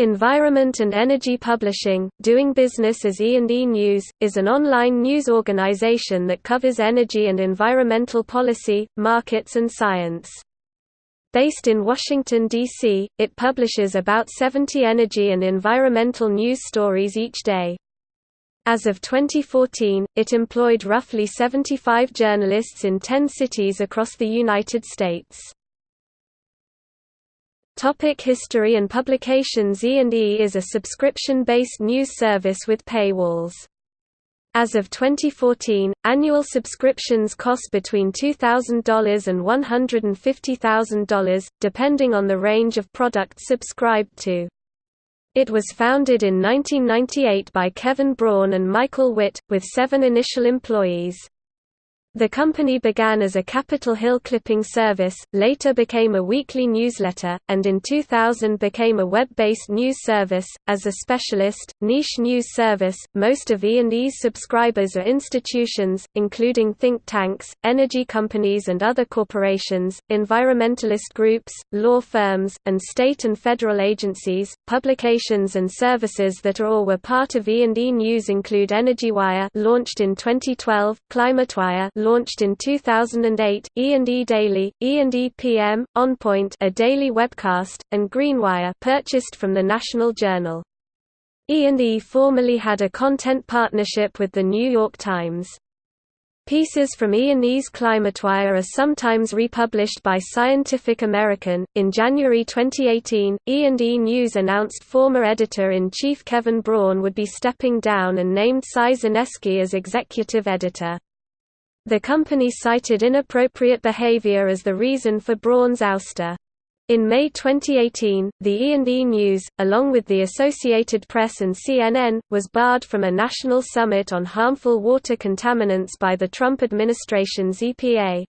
Environment and Energy Publishing, doing business as E&E News, is an online news organization that covers energy and environmental policy, markets and science. Based in Washington, D.C., it publishes about 70 energy and environmental news stories each day. As of 2014, it employed roughly 75 journalists in 10 cities across the United States. Topic history and publications E&E is a subscription-based news service with paywalls. As of 2014, annual subscriptions cost between $2,000 and $150,000, depending on the range of products subscribed to. It was founded in 1998 by Kevin Braun and Michael Witt, with seven initial employees. The company began as a Capitol Hill clipping service, later became a weekly newsletter, and in 2000 became a web-based news service. As a specialist, niche news service, most of E&E's subscribers are institutions, including think tanks, energy companies and other corporations, environmentalist groups, law firms, and state and federal agencies. Publications and services that are or were part of E&E News include EnergyWire, launched in 2012, ClimateWire, launched in 2008, E&E Daily, E&E PM, OnPoint a daily webcast, and Greenwire purchased from the National Journal. E&E formerly had a content partnership with The New York Times. Pieces from E&E's ClimateWire are sometimes republished by Scientific American. In January 2018, E&E News announced former editor-in-chief Kevin Braun would be stepping down and named Cy Zaneski as executive editor. The company cited inappropriate behavior as the reason for Braun's ouster. In May 2018, the E&E News, along with the Associated Press and CNN, was barred from a national summit on harmful water contaminants by the Trump administration's EPA.